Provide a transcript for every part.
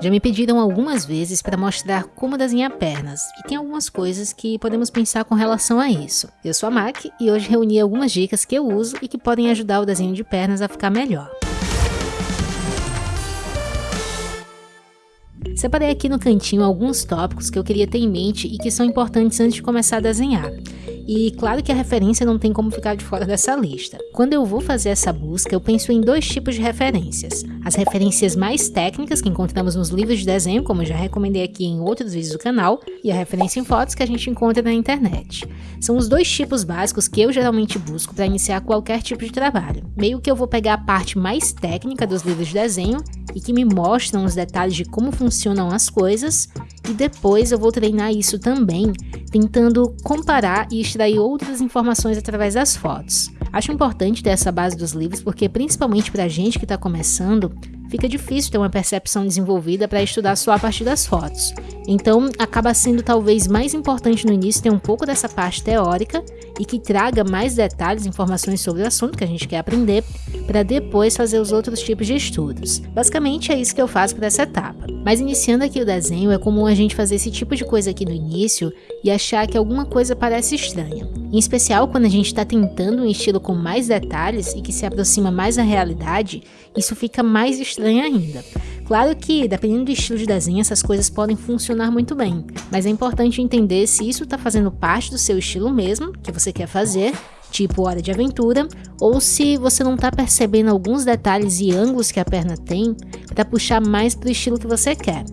Já me pediram algumas vezes para mostrar como desenhar pernas, e tem algumas coisas que podemos pensar com relação a isso. Eu sou a Mac e hoje reuni algumas dicas que eu uso e que podem ajudar o desenho de pernas a ficar melhor. Separei aqui no cantinho alguns tópicos que eu queria ter em mente e que são importantes antes de começar a desenhar. E claro que a referência não tem como ficar de fora dessa lista. Quando eu vou fazer essa busca, eu penso em dois tipos de referências. As referências mais técnicas que encontramos nos livros de desenho, como eu já recomendei aqui em outros vídeos do canal, e a referência em fotos que a gente encontra na internet. São os dois tipos básicos que eu geralmente busco para iniciar qualquer tipo de trabalho. Meio que eu vou pegar a parte mais técnica dos livros de desenho e que me mostram os detalhes de como funcionam as coisas, e depois eu vou treinar isso também, tentando comparar e extrair outras informações através das fotos. Acho importante ter essa base dos livros porque, principalmente para gente que está começando, fica difícil ter uma percepção desenvolvida para estudar só a partir das fotos. Então, acaba sendo talvez mais importante no início ter um pouco dessa parte teórica e que traga mais detalhes, informações sobre o assunto que a gente quer aprender, para depois fazer os outros tipos de estudos. Basicamente é isso que eu faço para essa etapa. Mas iniciando aqui o desenho, é comum a gente fazer esse tipo de coisa aqui no início e achar que alguma coisa parece estranha. Em especial quando a gente está tentando um estilo com mais detalhes e que se aproxima mais da realidade, isso fica mais estranho ainda. Claro que, dependendo do estilo de desenho, essas coisas podem funcionar muito bem, mas é importante entender se isso está fazendo parte do seu estilo mesmo, que você quer fazer, tipo hora de aventura, ou se você não está percebendo alguns detalhes e ângulos que a perna tem para puxar mais para o estilo que você quer.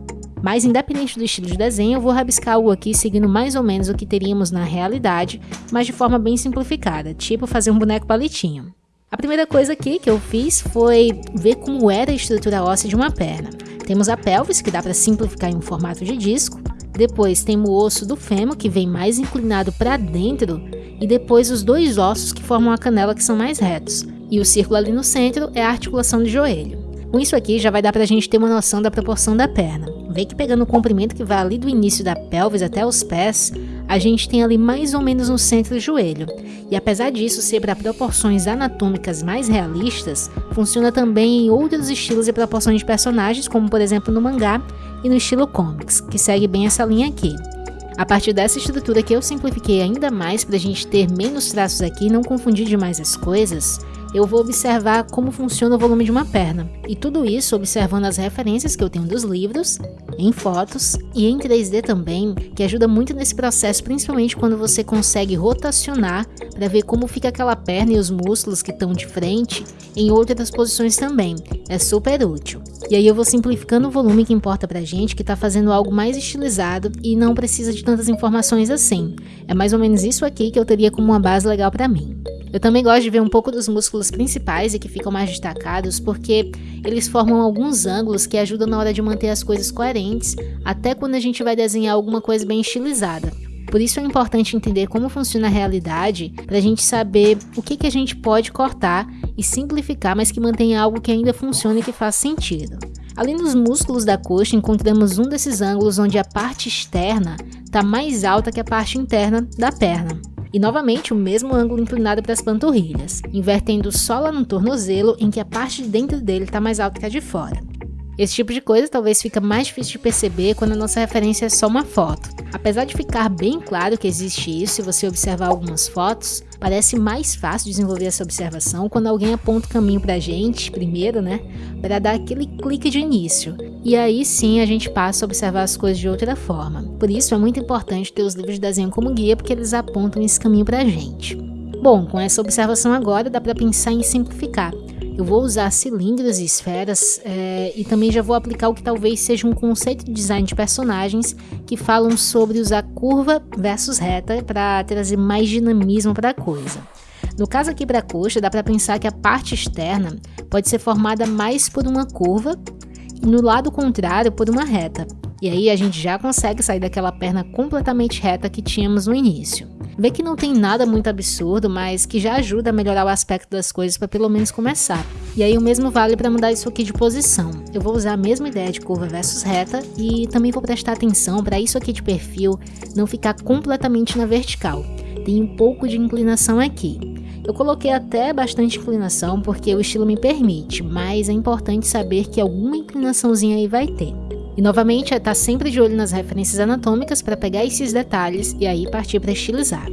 Mas independente do estilo de desenho, eu vou rabiscar algo aqui seguindo mais ou menos o que teríamos na realidade, mas de forma bem simplificada, tipo fazer um boneco palitinho. A primeira coisa aqui que eu fiz foi ver como era a estrutura óssea de uma perna. Temos a pelvis, que dá para simplificar em um formato de disco, depois tem o osso do fêmur, que vem mais inclinado para dentro, e depois os dois ossos que formam a canela, que são mais retos. E o círculo ali no centro é a articulação do joelho. Com isso aqui já vai dar para a gente ter uma noção da proporção da perna. Vê que pegando o comprimento que vai ali do início da pelvis até os pés, a gente tem ali mais ou menos no centro do joelho. E apesar disso ser para proporções anatômicas mais realistas, funciona também em outros estilos e proporções de personagens, como por exemplo no mangá e no estilo comics, que segue bem essa linha aqui. A partir dessa estrutura que eu simplifiquei ainda mais para a gente ter menos traços aqui e não confundir demais as coisas, eu vou observar como funciona o volume de uma perna. E tudo isso observando as referências que eu tenho dos livros, em fotos e em 3D também, que ajuda muito nesse processo, principalmente quando você consegue rotacionar para ver como fica aquela perna e os músculos que estão de frente em outras posições também. É super útil. E aí eu vou simplificando o volume que importa pra gente, que tá fazendo algo mais estilizado e não precisa de tantas informações assim. É mais ou menos isso aqui que eu teria como uma base legal para mim. Eu também gosto de ver um pouco dos músculos principais e que ficam mais destacados, porque eles formam alguns ângulos que ajudam na hora de manter as coisas coerentes, até quando a gente vai desenhar alguma coisa bem estilizada. Por isso é importante entender como funciona a realidade para a gente saber o que, que a gente pode cortar e simplificar, mas que mantenha algo que ainda funcione e que faça sentido. Além dos músculos da coxa, encontramos um desses ângulos onde a parte externa está mais alta que a parte interna da perna. E novamente o mesmo ângulo inclinado para as panturrilhas, invertendo só lá no tornozelo em que a parte de dentro dele está mais alta que a de fora. Esse tipo de coisa talvez fica mais difícil de perceber quando a nossa referência é só uma foto. Apesar de ficar bem claro que existe isso se você observar algumas fotos, parece mais fácil desenvolver essa observação quando alguém aponta o caminho pra gente, primeiro, né, para dar aquele clique de início. E aí sim a gente passa a observar as coisas de outra forma. Por isso é muito importante ter os livros de desenho como guia, porque eles apontam esse caminho pra gente. Bom, com essa observação agora dá para pensar em simplificar. Eu vou usar cilindros e esferas é, e também já vou aplicar o que talvez seja um conceito de design de personagens que falam sobre usar curva versus reta para trazer mais dinamismo para a coisa. No caso aqui para a coxa, dá para pensar que a parte externa pode ser formada mais por uma curva no lado contrário por uma reta. E aí a gente já consegue sair daquela perna completamente reta que tínhamos no início. Vê que não tem nada muito absurdo, mas que já ajuda a melhorar o aspecto das coisas para pelo menos começar. E aí o mesmo vale para mudar isso aqui de posição. Eu vou usar a mesma ideia de curva versus reta e também vou prestar atenção para isso aqui de perfil não ficar completamente na vertical. Tem um pouco de inclinação aqui. Eu coloquei até bastante inclinação porque o estilo me permite, mas é importante saber que alguma inclinaçãozinha aí vai ter. E novamente é estar sempre de olho nas referências anatômicas para pegar esses detalhes e aí partir para estilizar.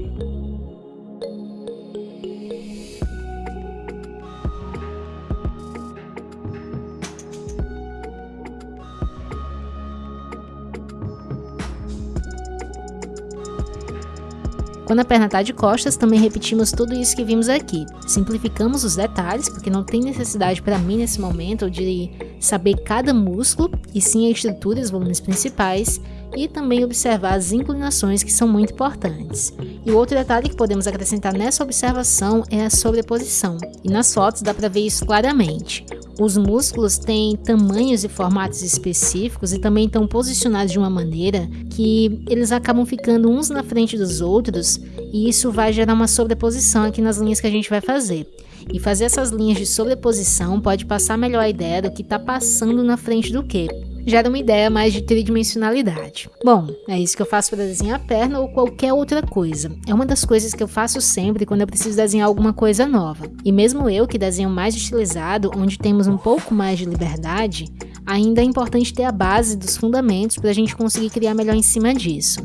Quando a perna está de costas, também repetimos tudo isso que vimos aqui. Simplificamos os detalhes, porque não tem necessidade para mim nesse momento de saber cada músculo, e sim a estrutura e os volumes principais, e também observar as inclinações que são muito importantes. E o outro detalhe que podemos acrescentar nessa observação é a sobreposição, e nas fotos dá para ver isso claramente. Os músculos têm tamanhos e formatos específicos e também estão posicionados de uma maneira que eles acabam ficando uns na frente dos outros e isso vai gerar uma sobreposição aqui nas linhas que a gente vai fazer. E fazer essas linhas de sobreposição pode passar melhor a ideia do que está passando na frente do que gera uma ideia mais de tridimensionalidade. Bom, é isso que eu faço para desenhar a perna ou qualquer outra coisa. É uma das coisas que eu faço sempre quando eu preciso desenhar alguma coisa nova. E mesmo eu que desenho mais estilizado, onde temos um pouco mais de liberdade, ainda é importante ter a base dos fundamentos para a gente conseguir criar melhor em cima disso.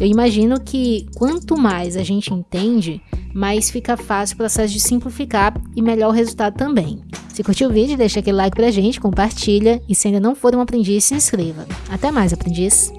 Eu imagino que quanto mais a gente entende, mais fica fácil o processo de simplificar e melhor o resultado também. Se curtiu o vídeo, deixa aquele like pra gente, compartilha e se ainda não for um aprendiz, se inscreva. Até mais, aprendiz!